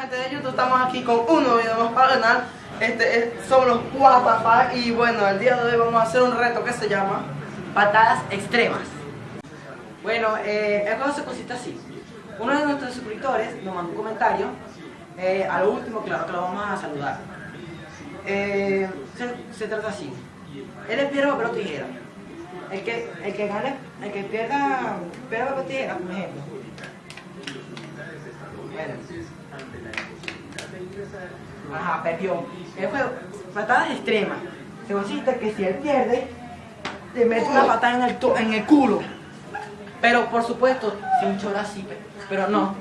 gente de YouTube? Estamos aquí con un nuevo video más para canal Este es, son los WTF y bueno, el día de hoy vamos a hacer un reto que se llama Patadas Extremas. Bueno, eh, el juego se consiste así. Uno de nuestros suscriptores nos mandó un comentario eh, A lo último, claro que lo vamos a saludar. Eh, se, trata así. Él es piedra, papel tijera. El que, el que gane, el que pierda piedra, papel o tijera, por ejemplo. Ajá, perdió. El juego, patadas extremas. Se consiste que si él pierde, te mete una patada en el, en el culo. Pero por supuesto, sin chora así, pe- pero no.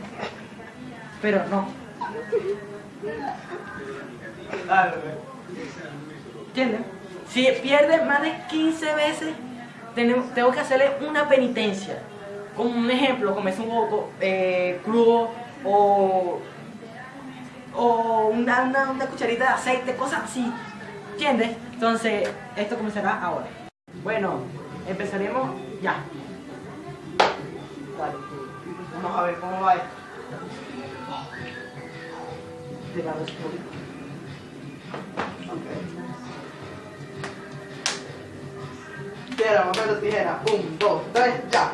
Pero no. ¿Entiendes? Si pierde más de 15 veces, tengo que hacerle una penitencia. Como un ejemplo, comerse un huevo eh, crudo o, o una, una, una cucharita de aceite, cosas así. ¿Entiendes? Entonces, esto comenzará ahora. Bueno, empezaremos ya. Vamos a ver cómo va esto. De la respuesta. Piedra, papel o tijera. Un, dos, tres, ya.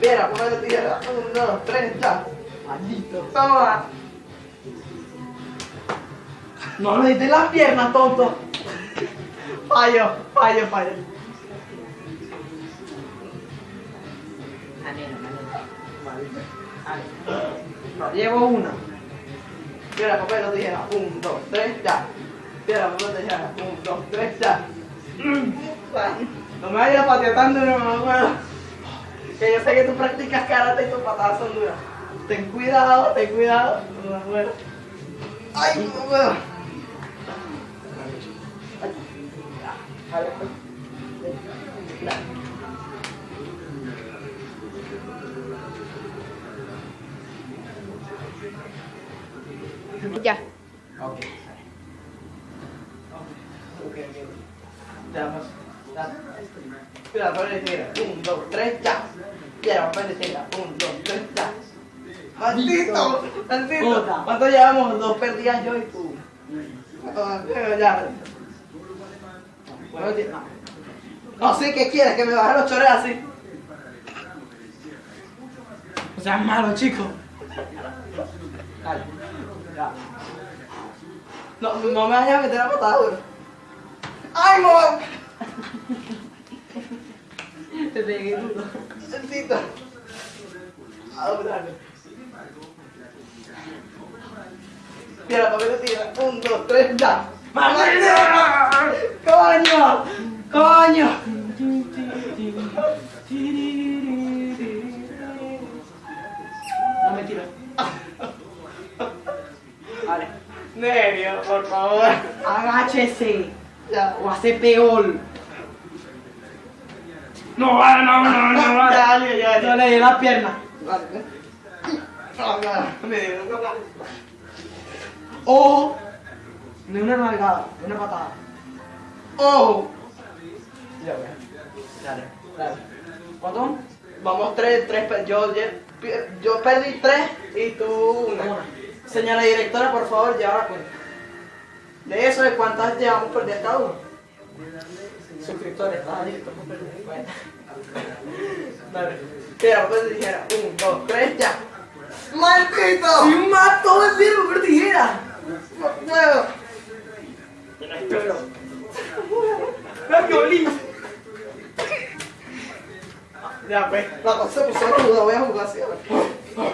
Piedra, papel o tijera. Un, dos, tres, ya. Maldito. Toma. No le diste las piernas, tonto. Fallo, fallo, fallo. Llevo una. Piedra, papel o tijera. Un, dos, tres, ya. Piedra, papel o tijera. Un, dos, tres, ya. No me vayas pateando, no me acuerdo. Que yo sé que tú practicas karate y tus patadas son duras. Ten cuidado, ten cuidado. No me acuerdo. Ay, no puedo. Ya. Ok. Ok. Ya. Piedra, papel y tijera. Un, dos, tres, ya. Piedra, papel y tijera. Un, dos, tres, ya. ¡Maldito! ¡Maldito! ¿Cuánto llevamos? Dos perdidas yo y tú. Ah, ya. No. Sé qué quieres, que me bajen los chores así. O sea, malo, chico. Dale. Ya. No, no me vayas a meter a patada, duro. ¡Ay, mamá! Te pegué duro. Maldito. Ah, dale. Piedra, papel o tijera. Un, dos, tres, ya. ¡Maldito! ¡Coño! ¡Coño! No me tiro. Vale. Nerio, por favor. Agáchese. Ya. O hace peor. No vale, no, no, no vale. Ya, ya. No le di la pierna. Vale. No, no, me dio una Ojo. No una nalgada, una patada. Ojo. Ya, ya. Dale, dale. ¿Cuánto? Vamos tres, tres. Yo, yo perdí tres y tú una. Una. Señora directora, por favor, lleva la cuenta. De eso, ¿de cuántas llevamos perdidas cada uno? Suscriptores, ah, listo. Dale. Tira, pues dijera. Un, dos, tres, ya. ¡Maldito! ¡Sí, mató el tiempo, pero tijera! ¡La violín! Ya, pues, la cosa puso ruda, voy a jugar así.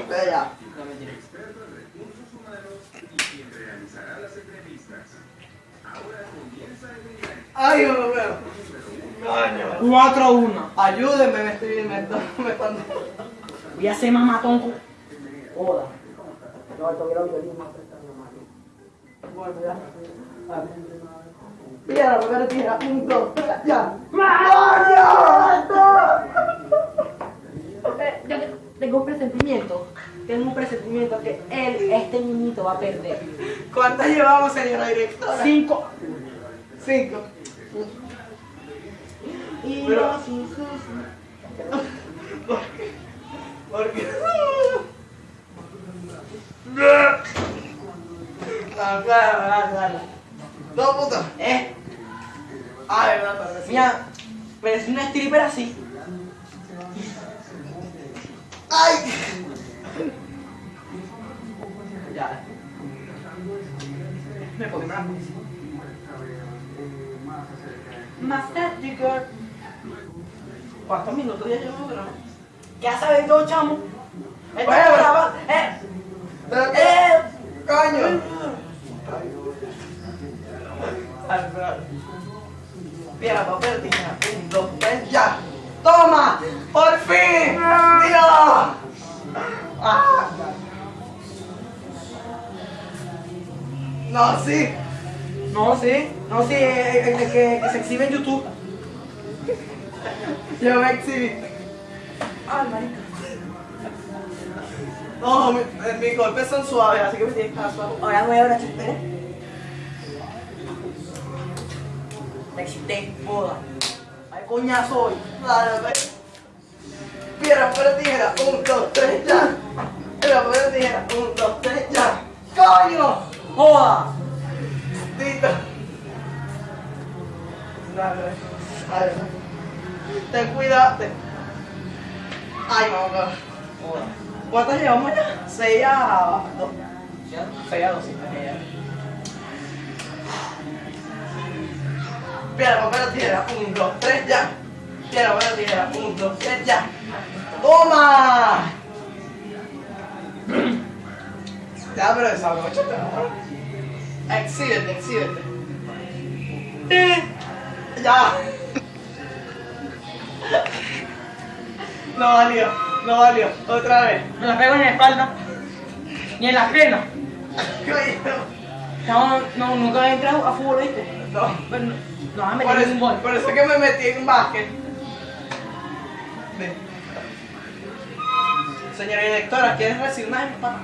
Ve ya. Ay, no lo veo. Coño. 4 a 1. Ayúdenme, me estoy me me están. Voy a hacer mamatón con. Joda. No, violín más prestando Piedra, papel, tijera, un, dos, tres, ya. Eh, yo tengo un presentimiento. Tengo un presentimiento que él, este niñito, va a perder. ¿Cuántas llevamos, señora directora? 5. Cinco. Y Pero- los hijos. Porque. Ah, claro, dale, dale. No, puta. Eh, Ah, verdad, pero sí. mira, pero es una stripper así. ¡Ay! Ya. Me pongo más. Master girl. ¿Cuántos minutos ya llevamos grabando? ¿Qué has sabido, chamo? Esto Bueno, es bueno. graba- Eh, eh. ¡Coño! Piedra, papel, tijera. Un, dos, tres, ya. ¡Toma! ¡Por fin! ¡Dios! Ah. No, sí. No, sí, no, sí, el, el- el que, que se exhibe en YouTube. Yo me exhibí. Ay, marica. No, mi- eh, mis golpes son suaves, así que me tienes que dar suave. Ahora voy a ver a Me excité, joda. Coñazo hoy. Piedra, papel, tijera. Un, dos, tres, ya. Piedra, papel, tijera. Un, dos, tres, ya. ¡Coño! Joda. Tito. Ten cuidado. Ay, mamá. ¿Cuántas llevamos ya? Seis a dos. Seis a dos, sí. Piedra, papel, tijera. Un, dos, tres, ya. Piedra, papel, tijera. Un, dos, tres, ya. ¡Toma! Ya, pero esa noche te Exhíbete, exhíbete. Eh, Ya. No valió, no valió. Otra vez. Me la pego en la espalda. Ni en la pierna. Coño. No, no, nunca he entrado a fútbol, ¿viste? No. Pero no, no a Por eso, un gol. por eso que me metí en básquet. Ven. Señora directora, ¿quieres recibir una empanada?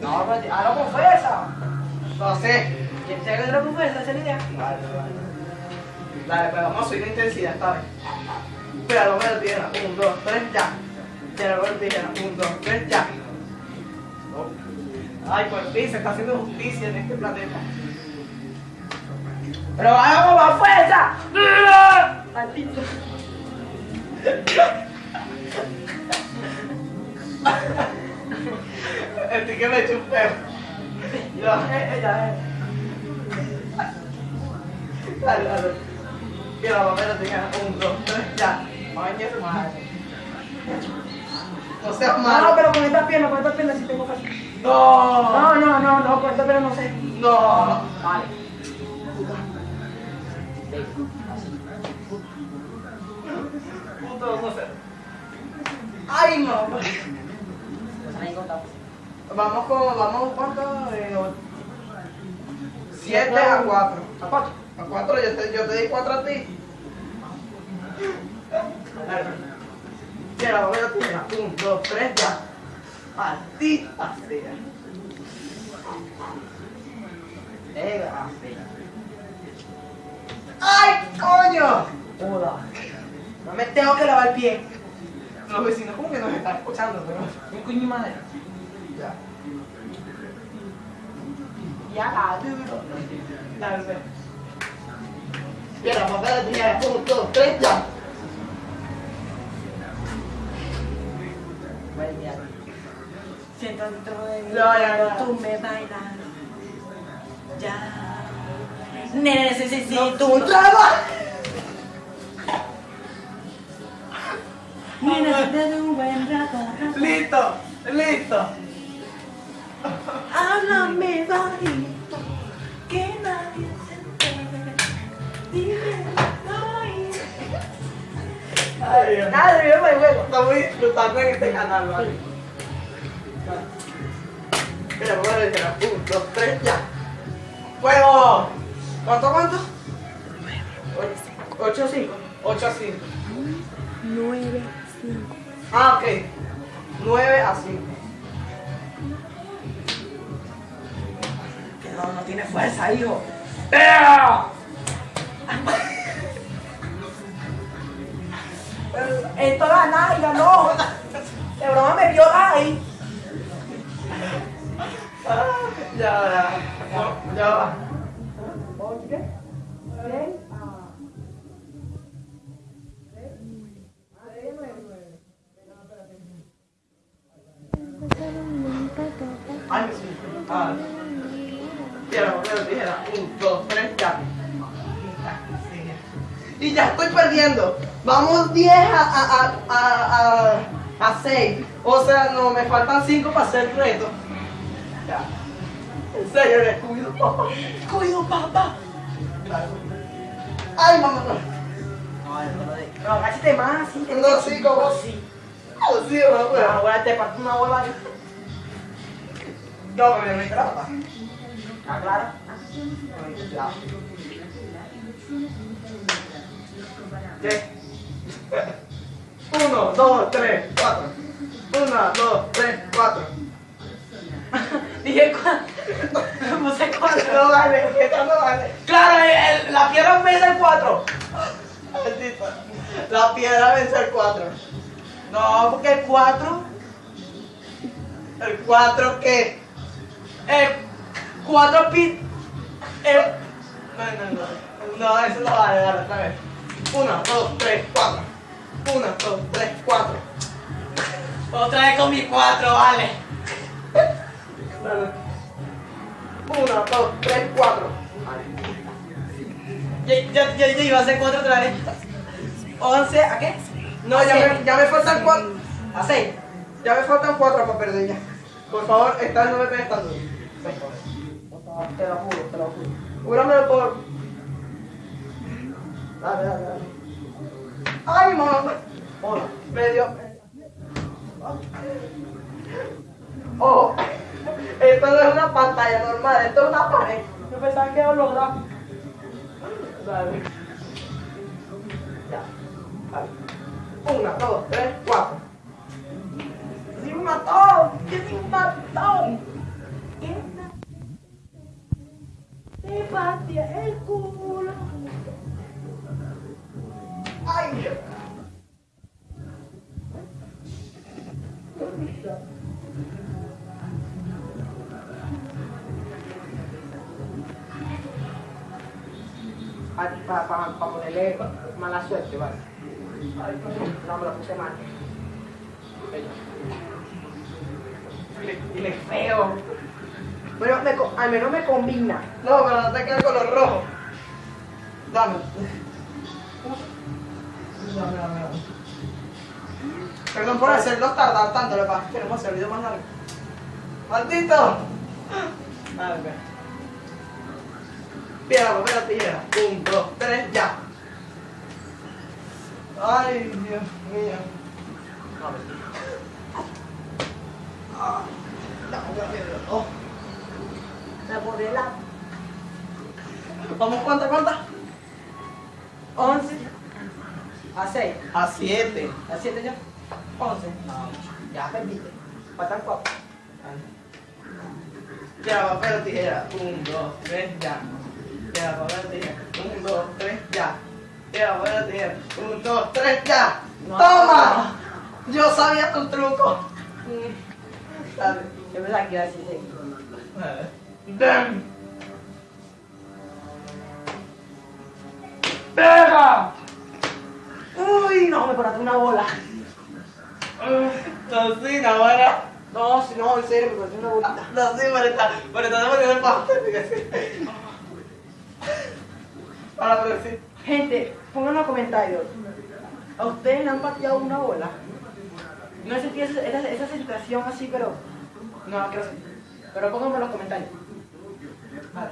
No, pero hazlo con fuerza. No sé. ¿Quieres que con fuerza? Esa es la idea. Dale, dale. Dale, pues vamos a subir la intensidad esta vez. Cuidado, me tijera. Un, dos, tres, ya. Cuidado, me tijera. Un, dos, tres, ya. Ay, por fin se está haciendo justicia en este planeta. Pero vamos con fuerza. Maldito. Estoy que me eché un perro. Ya. Eh, eh, ya, eh. Dale, dale. Cuidado, papel, tijera. Un, dos, tres, ya. Ay, su madre. No seas No, malo. pero con esta pierna, con esta pierna sí tengo fácil. No. No, no, no, no, con esta pierna no sé. No. Vale. Puto, no sé. Ay, no. Vamos con, vamos cuánto? Eh, 7 a 4. ¿A cuatro? A 4 yo te, yo te di 4 a ti. Mira, voy a tirar. 1, 2, 3, ya. Maldita sea. Desgracia. ¡Ay, coño! Joda. No me tengo que lavar el pie. Los vecinos como que nos están escuchando, pero... Un coño y madre. Ya. Ya la duro. Dale, ve. Mira, papel de tijera. 1, 2, 3, ya. Siento dentro de mí No, ya, ya. cuando tú me bailas. Ya. Necesito ¡Tu un trabajo! De un buen rato. Listo, listo. Háblame bajito, que nadie se entere. Dime, ay. Ay, Dios. Nada, yo me juego. Estamos disfrutando en este canal, ¿vale? Mira, vamos a ver, 1, 2, 3, ya. ¡Fuego! ¿Cuánto, cuánto? 8 a 5. 8 a 5. 9, 5. Ah, ok. 9 a 5. Que no, no tiene fuerza, hijo. ¡Ea! Esto la nalga, no. De broma me vio ahí. Ah, Ya, ya. Ya va. ¿Ocho qué? ¿Seis? Ay, Ah. Tierra, papel, tijera. Un, dos, tres, ya. Y ya estoy perdiendo. Vamos 10 a, a, a, a, a, a 6. O sea, no, me faltan 5 para hacer el reto. Ya. En serio, descuido. Descuido, papá. Ay, mamá. No, agáchate más, sí. No, sí, como- Sí. Así, mamá. Ah, Ahora te parto una bola. No, me me trata. ¿Está claro? ¿Qué? Uno, dos, tres, cuatro. Una, dos, tres, cuatro. Dije cuatro. Puse cuatro. No vale, esta no vale. Claro, el- el- la piedra vence el cuatro. La piedra vence el cuatro. No, porque el cuatro. ¿El cuatro qué? El cuatro pi. El. No, no, no. No, eso no vale, dale, otra vez. Una, dos, tres, cuatro. Una, dos, tres, cuatro. Otra vez con mi cuatro, vale. Una, dos, tres, cuatro. Ya, ya, ya, iba a hacer cuatro otra vez. Once, ¿a qué? No, ya me, ya me faltan cuatro. A seis. Ya me faltan cuatro para perder ya. Por favor, esta vez no me pegues tan duro. Te lo juro, te lo juro. Júramelo por. Dale, dale, dale. ¡Ay, mamá! Hola. Me dio. Oh, esto no es una pantalla normal, esto es una pared. Yo pensaba que era holográfico. Dale. Ya. Dale. Una, dos, tres, Al menos me combina. No, pero no te queda el color rojo. Dame. Dame, dame, dame. Perdón por hacerlo tardar tanto, lo que pasa que queremos hacer el video más largo. ¡Maldito! Dale, ve. Piedra, papel o tijera. Un, dos, tres, ya. Ay, Dios mío. Ah, dame la piedra. Me la ¿Vamos cuánta, cuánta? 11 a 6. A siete. ¿A 7 ya? 11. Ya perdiste. Faltan 4. Ya, papel o tijera. Un, dos, tres, ya. Ya, papel o tijera. Un, dos, tres, ya. Ya, papel o tijera. Un, dos, tres, ya. No. ¡Toma! Yo sabía tu truco. Dale. Es verdad que era así. Damn. ¡Pega! Uy, no, me paraste una bola. Tocina, ahora. No, si no, en serio, me paraste una bolita. No, sí, pero está, pero está demasiado fácil. Ahora, pero sí. Gente, pongan en los comentarios. ¿A ustedes le han pateado una bola? No he sentido esa, esa, esa sensación así, pero. No quiero sentir. Pero pónganme en los comentarios. Vale.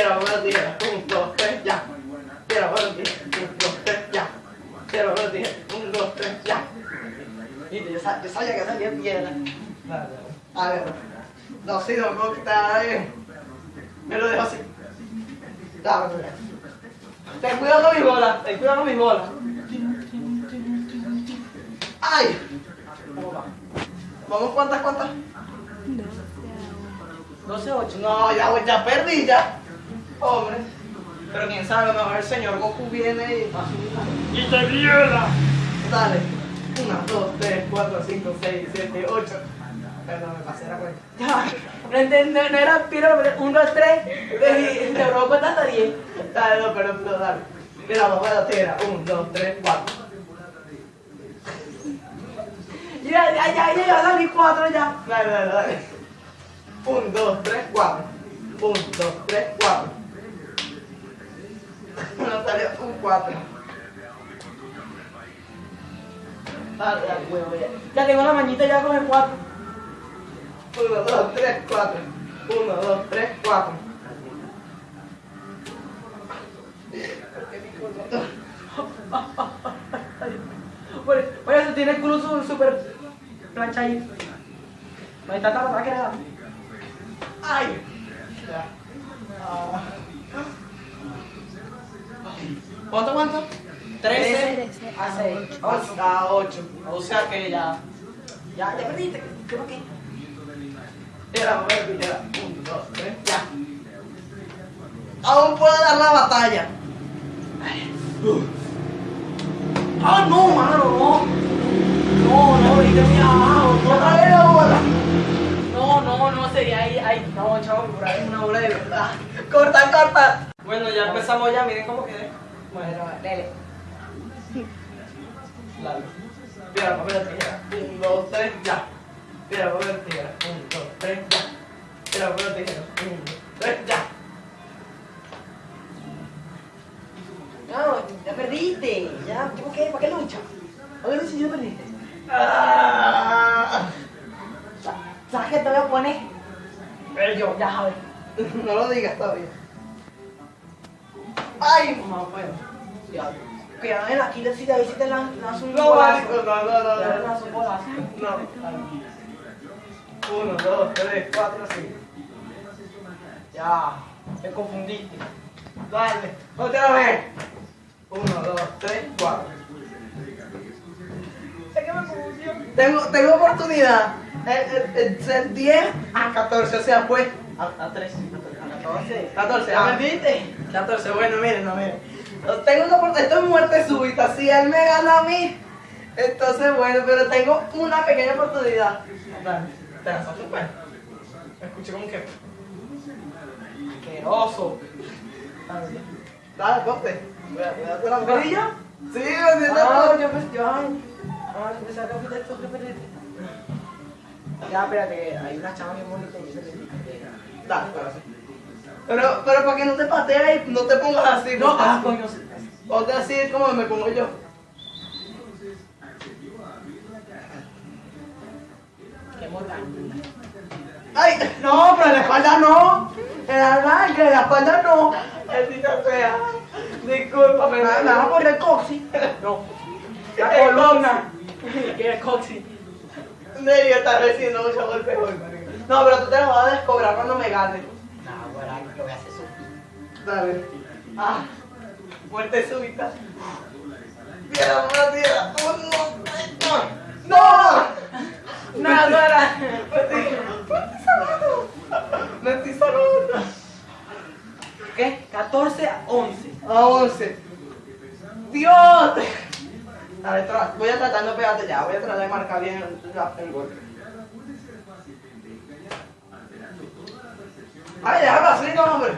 Piedra, papel o tijera. Un, dos, tres, ya. Piedra, papel o tijera. Un, dos, tres, ya. Piedra, papel o tijera. Un, dos, tres, ya. Viste, yo, sa- yo sabía que salía piedra. A ver. No, sí, no quitar ahí. Me lo dejo así. Dame. Ten cuidado con mis bolas. Ten cuidado con mis bolas. ¡Ay! ¿Cómo va? ¿Vamos cuántas, cuántas? 12, 8. No, ya, ya perdí, ya. Hombre. Pero quién sabe, a lo mejor el señor Goku viene y... ¡Y te viola! Dale. 1, 2, 3, 4, 5, 6, 7, 8. Perdón, me pasé la cuenta. Ya, no, no, era piro, pero un, dos, tres, robó cuenta hasta diez. Dale, no, pero no, dale. Mira, vamos a la tierra. Un, dos, tres, cuatro. Ya, ya, ya, ya, ya, dale cuatro ya. Dale, dale, dale. Un, dos, tres, cuatro. Un, dos, tres, cuatro. No salió un cuatro. Dale, dale, huevo, ya. Ya tengo la mañita ya con el cuatro. Uno, dos, tres, cuatro. Uno, dos, tres, cuatro. Por, por eso tiene el culo súper planchadito. No hay tanta patada que. ¡Ay! Ya. Ah. ¿Cuánto, cuánto? 13 a 6. a 8. O sea que ya. Ya, ya perdiste. ¿Qué qué? Era, a ver, era. 1, 2, 3, ya. Aún puedo dar la batalla. ¡Ah, no, mano, no! No, no, ahorita muy abajo. Otra vez la bola. No, no, no, sería ahí, ahí. No, chavo, por ahí es una bola de verdad. Corta, corta. Bueno, ya empezamos ya, miren cómo quedé. Bueno, dale. Dale. Piedra, papel, tijera. 1, 2, 3, ya. Piedra, papel, tijera. 1, 2, 3, ya. Piedra, papel, tijera. 1, 2, 3, ya. No, ya perdiste. Ya, ¿por qué? ¿Para qué lucha? ¿Para qué lucha si ya perdiste? Ah. Sa- ¿Sabes qué te voy a poner? Pero yo. Ya, sabes. No lo digas todavía. ¡Ay, mamá, bueno! Ya. Cuidado en la quilla si te ahí si te lan- lanzo un No, no, no, no, Te no. un golazo. No. Uno, dos, tres, cuatro, cinco. Ya, me confundiste. Dale, otra vez. Uno, dos, tres, cuatro. Que me confundió. Tengo, tengo oportunidad. El, el, el 10 a 14, o sea, pues. A, a 3, a 14. 14, ¿Ya ah, perdiste? 14, bueno, miren, no, miren. Tengo una oportunidad, esto es muerte súbita. Si él me gana a mí, entonces bueno, pero tengo una pequeña oportunidad. Dale, te. Me escuché como que. Asqueroso. Dale, corte. Voy a- voy a darte la ¿Perdí yo? Sí, me siento Ah, yo pues, yo, ay. Ah, que. Ya, espérate, hay una chama bien bonita. Dale, ahora sí. Pero, pero para que no te patees y no te pongas así. No, ah, así. coño. sí. Ponte así como me pongo yo. Qué. ¡Ay! No, pero en la espalda no. En la nalga, en la espalda no. Maldita sea. Discúlpame. Me me vas a poner el coxi. No. La El columna. Que el coxi. Nerio está recibiendo mucho golpe. No, pero tú te lo vas a descobrar cuando me ganes. No, lo voy a hacer sufrir. Dale. Ah, muerte súbita. Un, dos, tres, no. ¡No! No, no era. Me estoy salvando. Me estoy salvando. ¿Qué? 14 a 11. A 11. ¡Dios! A ver, voy a tratar de no pegarte ya. Voy a tratar de marcar bien el, el golpe. ¡Ay, déjame así, no, hombre!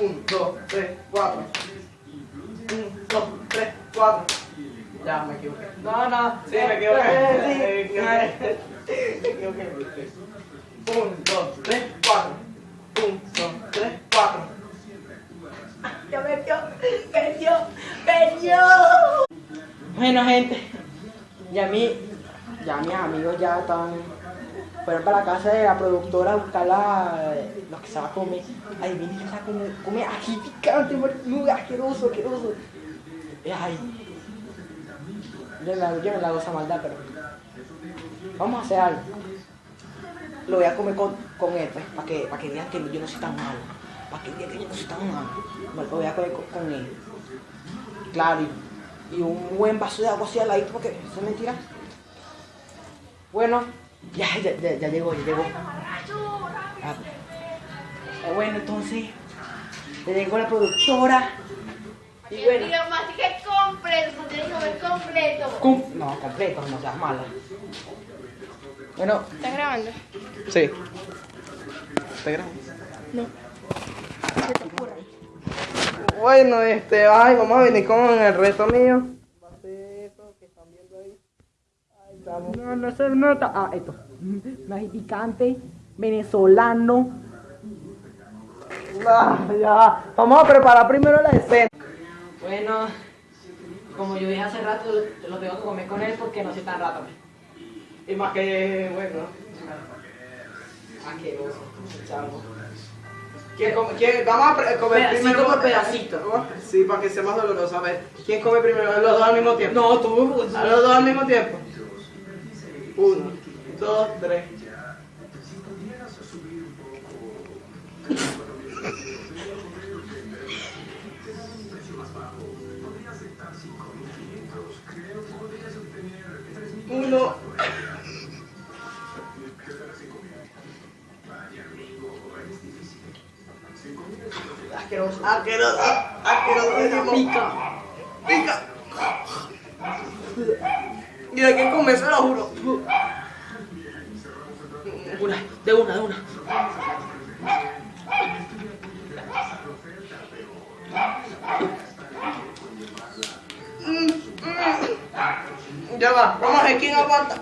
1, 2, 3, 4. 1, 2, 3, 4. Ya, me equivoqué. No, no. Sí, me equivoqué. Eh, Me sí. equivoqué. Me equivoqué. 1, 2, 3, 4. 1, 2, 3, 4. Ya perdió, perdió, perdió. Bueno, gente, ya mi, ya mis amigos ya están, fueron para la casa de la productora a buscar la, lo que se va a comer. Ay, vine yo a comer, come aquí picante, muy asqueroso, asqueroso. Ay, yo me, yo me la hago esa maldad, pero vamos a hacer algo. Lo voy a comer con, con él, pues, para que, para que vean que yo no soy tan malo. Para que vean que yo no soy tan malo. Lo voy a comer con, él. Claro, y, y un buen vaso de agua así al ladito, porque eso es mentira. Bueno, ya, ya, ya, ya llegó, ya llegó. Ah, bueno, entonces, ya llegó la productora. Y bueno, más que completo, se tiene que comer completo. No, completo, no seas mala. Bueno, ¿Estás grabando? Sí. ¿Te grabando? No. Bueno, este, ay, vamos a venir con el reto mío. No, no se nota. Ah, esto. Mexicante, venezolano. Ah, ya. Vamos a preparar primero la escena. Bueno, como yo dije hace rato, lo tengo que comer con él porque no soy tan rato. Y más que, bueno. Asqueroso, chavo. ¿Quién come- quién- vamos a comer Pedacito primero. por pedacito. Sí, para que sea más doloroso. A ver, ¿quién come primero? Los dos al mismo tiempo. No, tú. A los dos al mismo tiempo. Uno, dos, tres. Uno. Asqueroso. Asqueroso. Asqueroso. Pica. Pica. Y hay que comerse, lo juro. Una, de una, de una. Ya va, vamos a ver quién aguanta.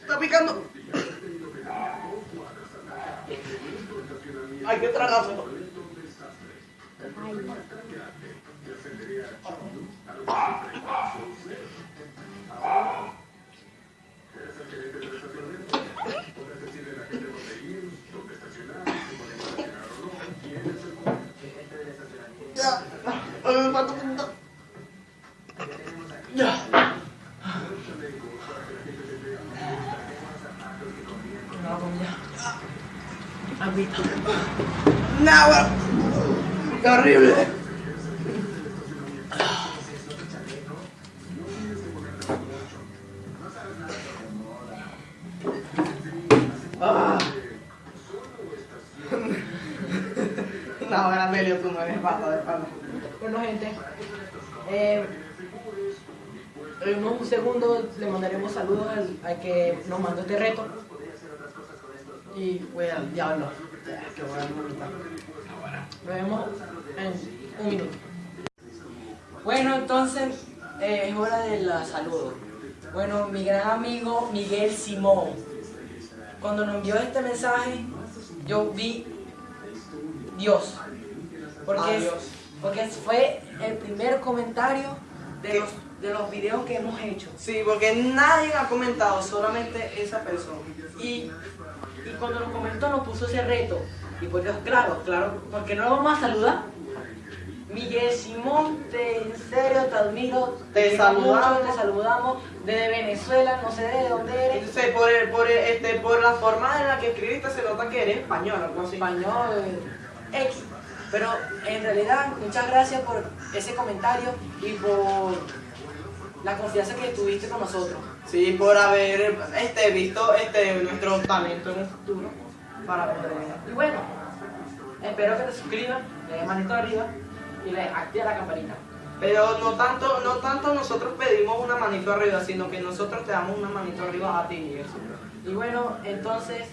Está picando. Hay que tragárselo. Ya. Ya. No, comida. Agüita. No, bueno. Qué horrible. Ah. No, bueno, Amelio, tú no eres pata de pata. Bueno, gente. eh, en unos segundos le mandaremos saludos al, al que nos mandó este reto. Y fue al diablo. Qué buena bonita. Nos vemos en un minuto. Bueno, entonces eh, es hora de la saludo. Bueno, mi gran amigo Miguel Simón. Cuando nos envió este mensaje, yo vi Dios. Porque, Ah, es- porque fue el primer comentario de los, de los videos que hemos hecho. Sí, porque nadie ha comentado, solamente esa persona. Y, y cuando nos comentó nos puso ese reto. Y pues Dios, claro, claro, porque no lo vamos a saludar. Miguel Simón, te, en serio te admiro. Te saludamos. mucho, te saludamos desde Venezuela, no sé de dónde eres. Entonces, por, el- por, el- este, por la forma en la que escribiste se nota que eres español, algo así. Español, X. Pero en realidad, muchas gracias por ese comentario y por la confianza que tuviste con nosotros. Sí, por haber este, visto este, nuestro talento en el futuro. Para poder... Y bueno, espero que te suscribas, le des manito arriba y le activa la campanita. Pero no tanto, no tanto nosotros pedimos una manito arriba, sino que nosotros te damos una manito arriba a ti. Y bueno, entonces,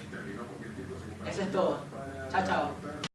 eso es todo. Chao, chao.